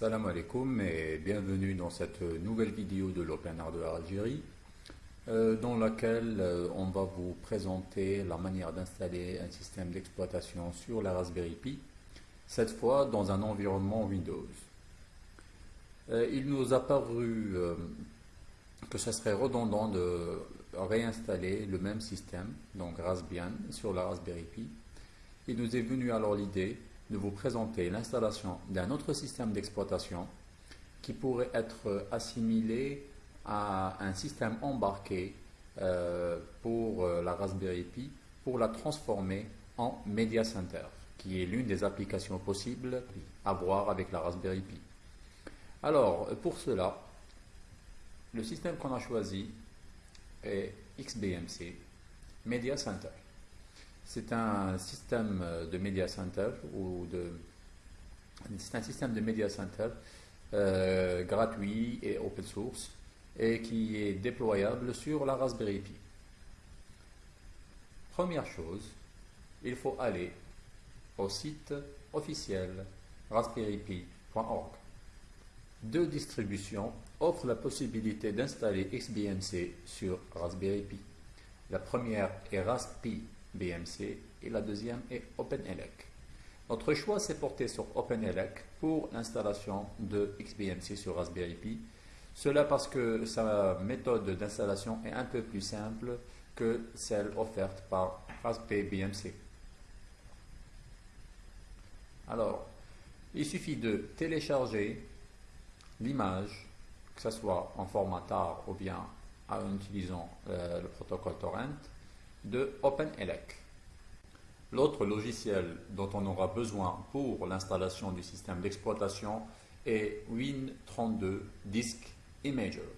Salam alaikum et bienvenue dans cette nouvelle vidéo de l'Open Hardware Algérie euh, dans laquelle euh, on va vous présenter la manière d'installer un système d'exploitation sur la Raspberry Pi, cette fois dans un environnement Windows. Euh, il nous a paru que ce serait redondant de réinstaller le même système, donc Raspbian, sur la Raspberry Pi. Il nous est venu alors l'idée de vous présenter l'installation d'un autre système d'exploitation qui pourrait être assimilé à un système embarqué euh, pour euh, la Raspberry Pi pour la transformer en Media Center, qui est l'une des applications possibles à voir avec la Raspberry Pi. Alors, pour cela, le système qu'on a choisi est XBMC Media Center. C'est un système de media center euh, gratuit et open source et qui est déployable sur la Raspberry Pi. Première chose, il faut aller au site officiel raspberrypi.org. Deux distributions offrent la possibilité d'installer XBMC sur Raspberry Pi. La première est Raspi BMC et la deuxième est OpenELEC. Notre choix s'est porté sur OpenELEC pour l'installation de XBMC sur Raspberry Pi. Cela parce que sa méthode d'installation est un peu plus simple que celle offerte par Raspberry BMC. Alors, il suffit de télécharger l'image, que ce soit en format TAR ou bien en utilisant euh, le protocole torrent, de OpenELEC. L'autre logiciel dont on aura besoin pour l'installation du système d'exploitation est Win32 Disk Imager,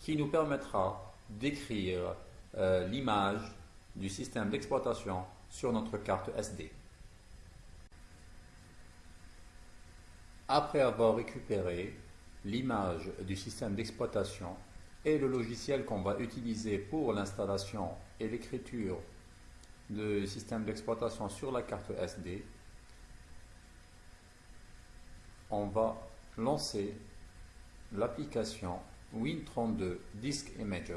qui nous permettra d'écrire euh, l'image du système d'exploitation sur notre carte SD. Après avoir récupéré l'image du système d'exploitation et le logiciel qu'on va utiliser pour l'installation et l'écriture de système d'exploitation sur la carte SD, on va lancer l'application Win32 Disk Imager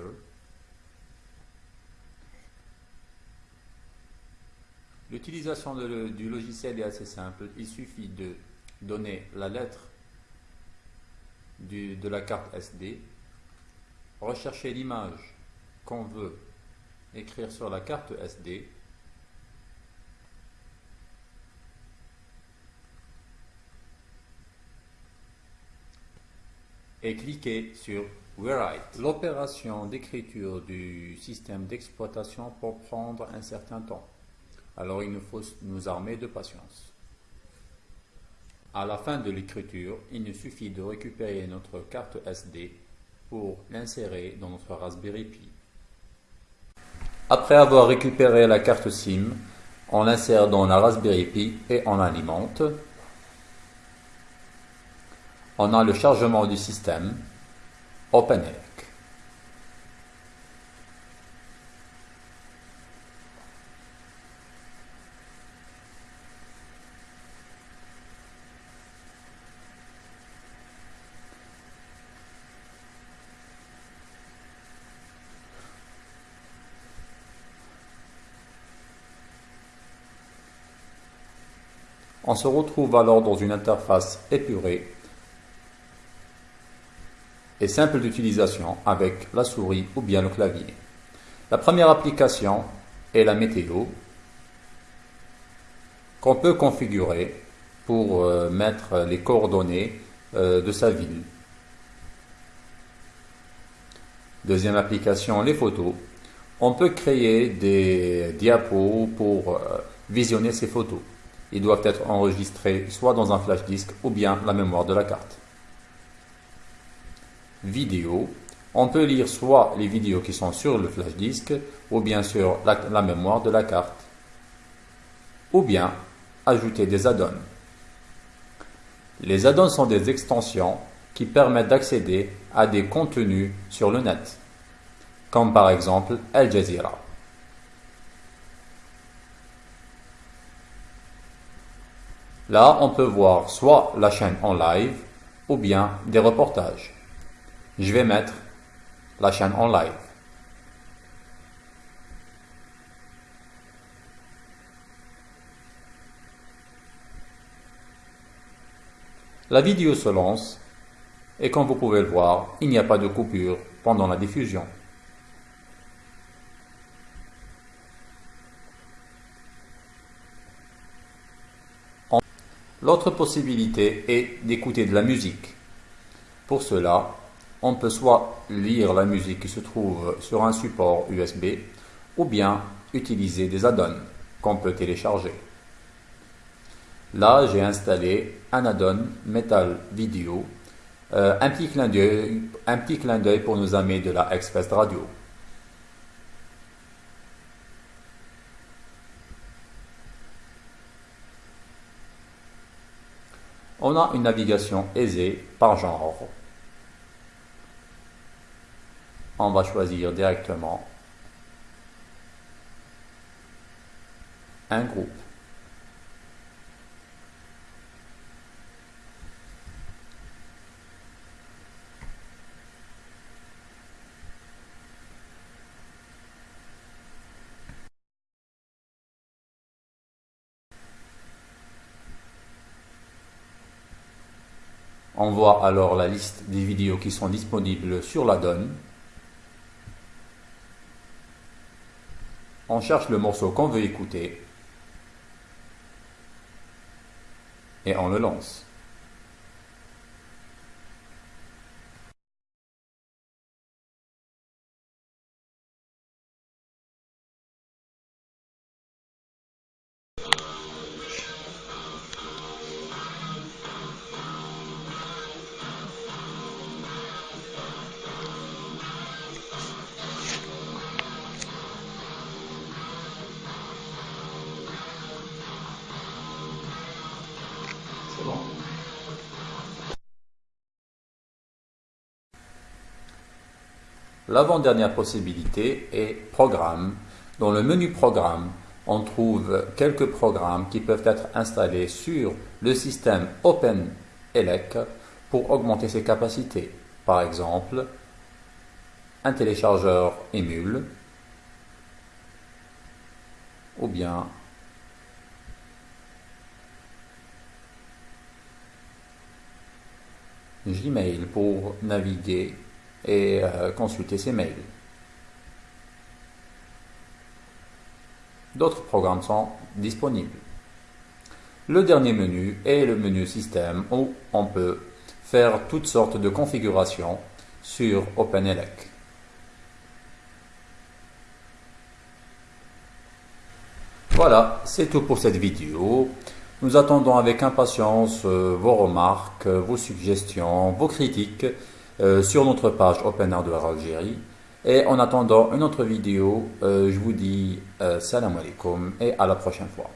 L'utilisation du logiciel est assez simple. Il suffit de donner la lettre de la carte SD, rechercher l'image qu'on veut écrire sur la carte SD et cliquer sur Rewrite. L'opération d'écriture du système d'exploitation peut prendre un certain temps. Alors il nous faut nous armer de patience. À la fin de l'écriture, il nous suffit de récupérer notre carte SD pour l'insérer dans notre Raspberry Pi. Après avoir récupéré la carte SIM, on l'insère dans la Raspberry Pi et on alimente. On a le chargement du système, OpenELEC. On se retrouve alors dans une interface épurée et simple d'utilisation avec la souris ou bien le clavier. La première application est la météo qu'on peut configurer pour euh, mettre les coordonnées euh, de sa ville. Deuxième application, les photos. On peut créer des diapos pour euh, visionner ces photos ils doivent être enregistrés soit dans un flash disk ou bien la mémoire de la carte. Vidéo. On peut lire soit les vidéos qui sont sur le flash disk ou bien sur la, mémoire de la carte. Ou bien ajouter des add-ons. Les add-ons sont des extensions qui permettent d'accéder à des contenus sur le net, comme par exemple Al Jazeera. Là, on peut voir soit la chaîne en live ou bien des reportages. Je vais mettre la chaîne en live. La vidéo se lance et comme vous pouvez le voir, il n'y a pas de coupure pendant la diffusion. L'autre possibilité est d'écouter de la musique. Pour cela, on peut soit lire la musique qui se trouve sur un support USB ou bien utiliser des add-ons qu'on peut télécharger. Là, j'ai installé un add-on Metal Video, euh, un petit clin d'œil pour nos amis de la Express Radio. On a une navigation aisée par genre. On va choisir directement un groupe. On voit alors la liste des vidéos qui sont disponibles sur la donne. On cherche le morceau qu'on veut écouter et on le lance. L'avant-dernière possibilité est Programme. Dans le menu Programme, on trouve quelques programmes qui peuvent être installés sur le système OpenELEC pour augmenter ses capacités. Par exemple, un téléchargeur Emule ou bien Gmail pour naviguer et euh, consulter ses mails. D'autres programmes sont disponibles. Le dernier menu est le menu système où on peut faire toutes sortes de configurations sur OpenELEC. Voilà, c'est tout pour cette vidéo. Nous attendons avec impatience euh, vos remarques, vos suggestions, vos critiques euh, sur notre page Open Hardware Algérie. Et en attendant une autre vidéo, euh, je vous dis salam alaikum et à la prochaine fois.